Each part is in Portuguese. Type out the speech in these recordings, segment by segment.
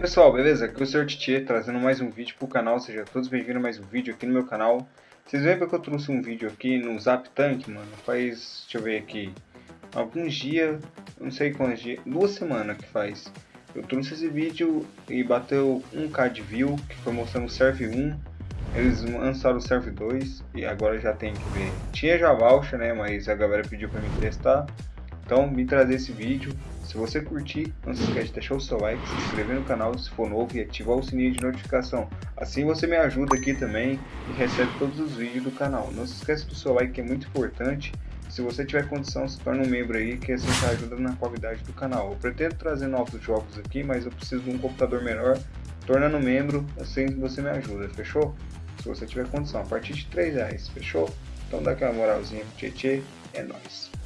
pessoal, beleza? Aqui é o Sr. Titi trazendo mais um vídeo pro canal, sejam todos bem-vindos a mais um vídeo aqui no meu canal. Vocês veem que eu trouxe um vídeo aqui no Zap Tank, mano, faz, deixa eu ver aqui, alguns dias, não sei quantos dias, duas semanas que faz. Eu trouxe esse vídeo e bateu 1k de view, que foi mostrando o Serve 1, eles lançaram o Serve 2 e agora já tem que ver. Tinha já voucher, né, mas a galera pediu pra mim testar, então me trazer esse vídeo se você curtir, não se esquece de deixar o seu like, se inscrever no canal se for novo e ativar o sininho de notificação. Assim você me ajuda aqui também e recebe todos os vídeos do canal. Não se esqueça do seu like que é muito importante. Se você tiver condição, se torne um membro aí que assim te ajuda na qualidade do canal. Eu pretendo trazer novos jogos aqui, mas eu preciso de um computador melhor. Tornando membro, assim você me ajuda, fechou? Se você tiver condição, a partir de 3 reais, fechou? Então dá aquela moralzinha pro Tietê, é nóis.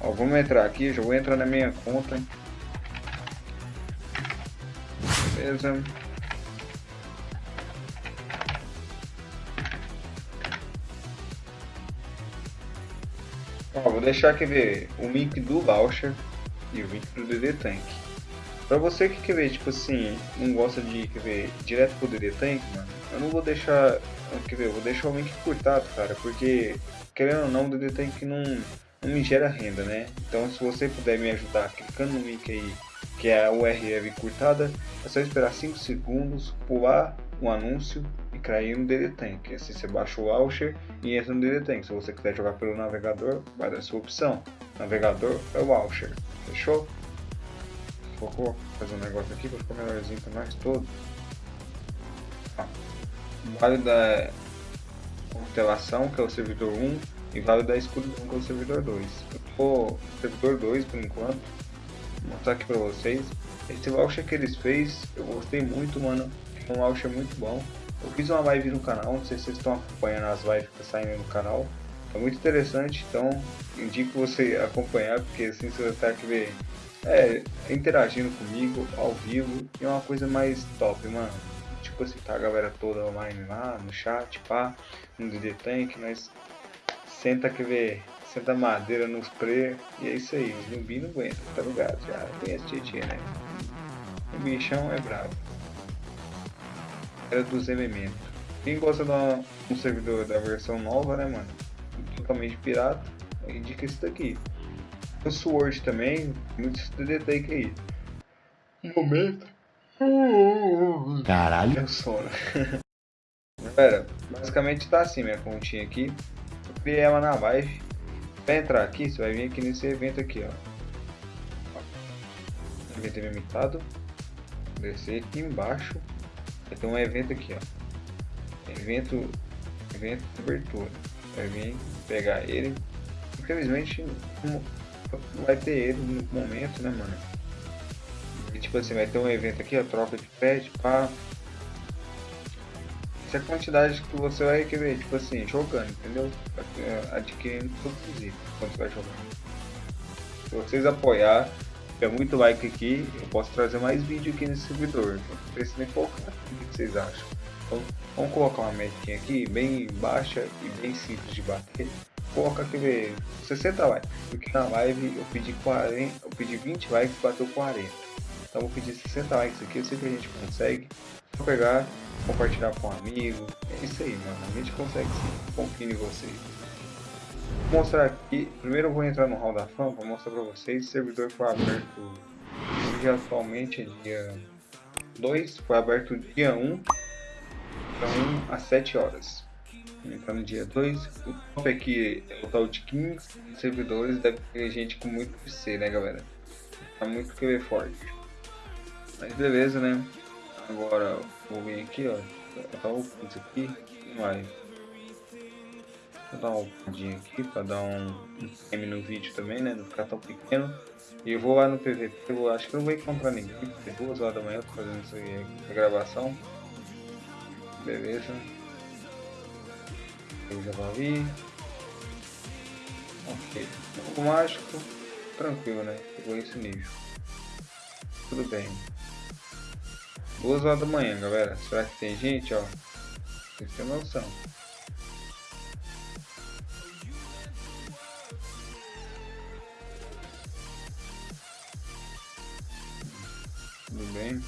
Ó, vamos entrar aqui, já vou entrar na minha conta. Beleza. Ó, vou deixar aqui ver o link do voucher e o link do DD Tank. Pra você que quer ver, tipo assim, não gosta de quer ver, direto pro DD Tank, mano, eu não vou deixar, quer ver, eu vou deixar o link curtado, cara, porque, querendo ou não, o DD Tank não me gera renda, né? Então se você puder me ajudar clicando no link aí, que é a URL curtada, é só esperar 5 segundos, pular um anúncio e cair no DD Tank. Assim você baixa o voucher e entra no DD Tank. Se você quiser jogar pelo navegador, vai dar sua opção. Navegador é o voucher. Fechou? Vou fazer um negócio aqui para ficar melhorzinho para nós todos. Vale da constelação, que é o servidor 1 e vale dar escudo com o servidor 2. Eu tô servidor 2 por enquanto, vou mostrar aqui pra vocês. Esse voucher que eles fez, eu gostei muito, mano. É um voucher muito bom. Eu fiz uma live no canal, não sei se vocês estão acompanhando as lives que saindo no canal. É muito interessante, então indico você acompanhar, porque assim você vai estar aqui ver, é, interagindo comigo ao vivo e é uma coisa mais top, mano. Tipo assim, tá a galera toda online lá no chat, pá, no DD Tank, mas senta que vê, senta madeira nos pre e é isso aí, os zumbi não aguentam, tá ligado? Já conhece Tietchan, né? O bichão é bravo. Era dos elementos. Quem gosta de um servidor da versão nova, né, mano? Totalmente pirata, indica esse daqui. O Sword também, muitos DD aí. Um momento. Caralho. Meu sono. Galera, basicamente tá assim minha continha aqui ver ela na live. Entrar aqui, você vai vir aqui nesse evento aqui, ó. Evento limitado. Descer aqui embaixo. Vai ter um evento aqui, ó. Evento, evento de abertura. Vai vir pegar ele. Infelizmente não vai ter ele no momento, né, mano? E, tipo assim, vai ter um evento aqui, a troca de pet, pá. É a quantidade que você vai querer, tipo assim, jogando, entendeu? Adquirindo todos os itens quando você vai jogando. Se vocês apoiar, tiver muito like aqui, eu posso trazer mais vídeo aqui nesse servidor. Então, precisa nem colocar. O que vocês acham? Então, vamos colocar uma metinha aqui, bem baixa e bem simples de bater. Coloca aqui, ver 60 likes. Porque na live eu pedi 40, eu pedi 20 likes e bateu 40. Então vou pedir 60 likes aqui, eu sei que a gente consegue. Vou pegar compartilhar com um amigo. É isso aí, mano. A gente consegue sim. Confio em vocês. Vou mostrar aqui. Primeiro eu vou entrar no Hall da Fama para mostrar para vocês. O servidor foi aberto hoje atualmente é dia 2. Foi aberto dia 1. Então às 7 horas. Então no dia 2. O top aqui é o tal de 15 servidores. Deve ter gente com muito PC, né galera? Tá muito QB forte. Mas beleza, né? Agora vou vir aqui, ó. Dar um isso aqui. Vai. Vou dar uma upadinha aqui para dar um, time no vídeo também, né? Não ficar tão pequeno. E eu vou lá no PVP, eu acho que não vou encontrar ninguém, porque duas horas da manhã eu tô fazendo isso aí, a gravação. Beleza. Eu vou vir. Ok. O mágico, tranquilo, né? Pegou esse nível. Tudo bem. Duas horas da manhã, galera. Será que tem gente, ó? Vocês têm noção. Tudo bem.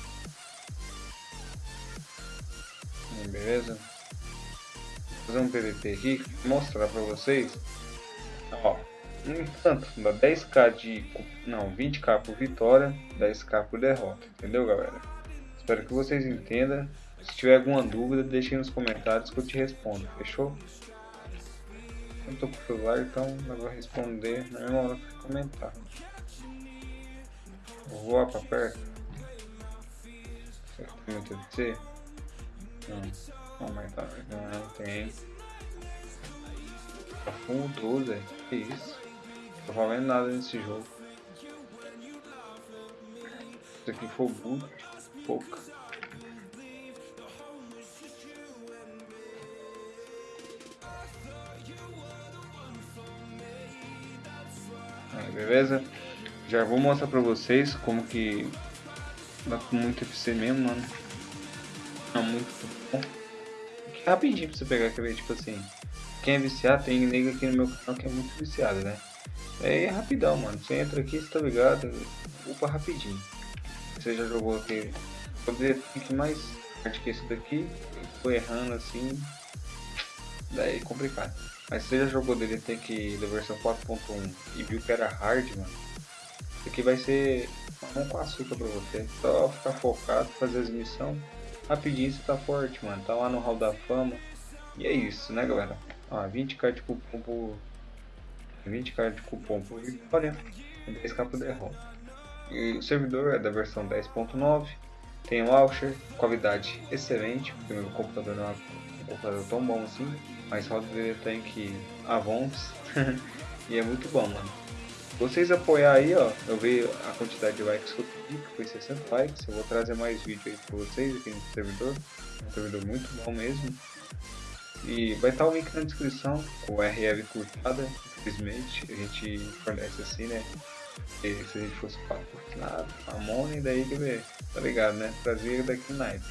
beleza? Vou fazer um PVP aqui, mostrar pra vocês. Ó, no entanto, dá 10k de. Não, 20k por vitória, 10k por derrota, entendeu, galera? Espero que vocês entendam. Se tiver alguma dúvida, deixe nos comentários que eu te respondo, fechou? Eu tô com o celular, então eu vou responder na mesma hora que comentar. Vou voar pra perto. Será que tem muito de Não. Não, mas tá. Não, tem. Tá full 12, que isso? Não tô valendo nada nesse jogo. Isso aqui foi boot, pouca. Aí, beleza? Já vou mostrar pra vocês como que dá com muito FC mesmo, mano. É muito bom. Rapidinho pra você pegar, quer ver? Tipo assim, quem é viciado, tem nega aqui no meu canal que é muito viciado, né? É, é rapidão, mano. Você entra aqui, você tá ligado? Upa rapidinho. Você já jogou aqui. Poderia ter mais hard que esse daqui. Foi errando assim. Daí é complicado. Mas você já jogou tem que da versão 4.1 e viu que era hard, mano. Isso aqui vai ser um com açúcar pra você. Só ficar focado, fazer as missões. Rapidinho você tá forte, mano. Tá lá no hall da fama. E é isso, né, galera? Ah, 20k de cupom por 20k de cupom por vitória, 10k por derrota. E o servidor é da versão 10.9, tem um launcher, qualidade excelente, porque meu computador não é um computador tão bom assim, mas roda tem que Avons e é muito bom, mano. Vocês apoiar aí, ó, eu vi a quantidade de likes que eu pedi, que foi 60 likes, eu vou trazer mais vídeo aí pra vocês aqui no servidor, um servidor muito bom mesmo. E vai estar o link na descrição com o RL curtada, infelizmente a gente fornece assim, né? E se a gente fosse patrocinado, a Money daí que ver, tá ligado, né? Trazer daqui Night.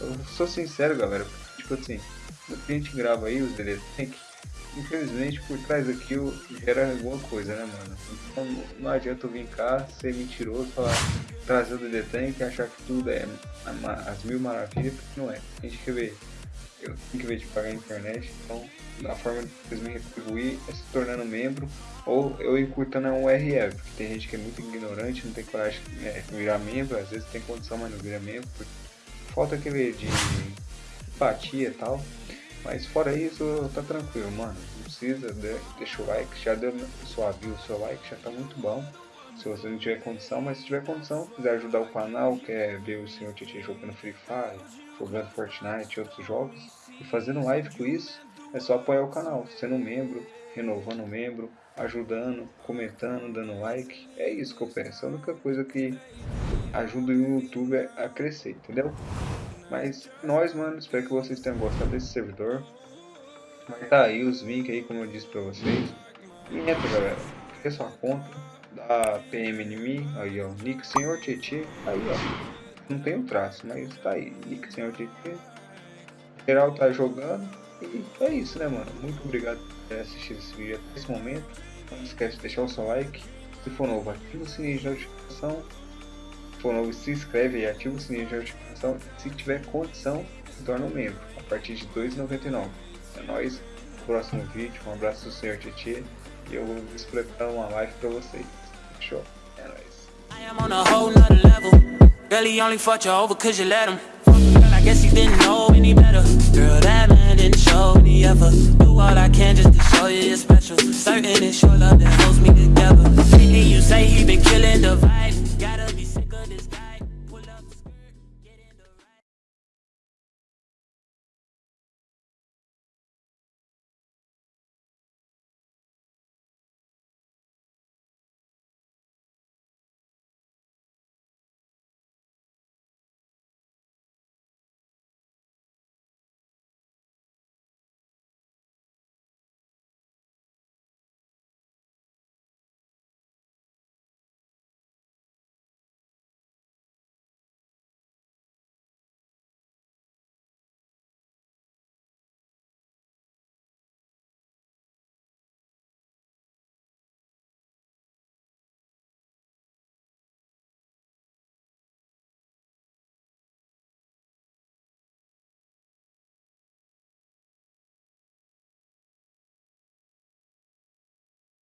Eu sou sincero, galera, tipo assim, o que a gente grava aí, os Tank, infelizmente por trás daquilo gera alguma coisa, né, mano? Então não adianta eu vir cá ser mentiroso, falar, trazer o DD Tank e achar que tudo é as mil maravilhas, porque não é. A gente quer ver eu tenho que ver de pagar a internet, então a forma de vocês me retribuir é se tornando membro ou eu encurtando um URL, porque tem gente que é muito ignorante, não tem coragem de é, virar membro, às vezes tem condição, mas não vira membro, falta aquele de empatia e tal. Mas fora isso, tá tranquilo, mano. Não precisa, deixa o like, já deu sua view, seu like, já tá muito bom. Se você não tiver condição, mas se tiver condição, quiser ajudar o canal, quer ver o senhor Titi jogando Free Fire, jogando Fortnite e outros jogos, e fazendo live com isso, é só apoiar o canal, sendo membro, renovando membro, ajudando, comentando, dando like. É isso que eu penso. É a única coisa que ajuda o YouTube a crescer, entendeu? Mas nós, mano, espero que vocês tenham gostado desse servidor. Tá aí os links aí, como eu disse pra vocês. E entra, galera. Cria sua conta. Dá PM em mim. Aí, ó. Nick Senhor Tietê. Aí, ó. Não tem o traço, mas tá aí. Nick Senhor Tietê. Geral tá jogando. E é isso, né, mano? Muito obrigado por ter assistido esse vídeo até esse momento. Não esquece de deixar o seu like. Se for novo, ativa o sininho de notificação. Se for novo, se inscreve e ativa o sininho de notificação. Se tiver condição, se torna um membro. A partir de R$ 2,99. É nóis. Próximo vídeo. Um abraço do Senhor Tietê. E eu vou preparar uma live pra vocês. Fechou? É nóis. Really only fucked you over cause you let him. Girl, I guess he didn't know any better. Girl, that man didn't show any effort. Do all I can just to show you you're special. Certain it's your love that holds me together. And you say he been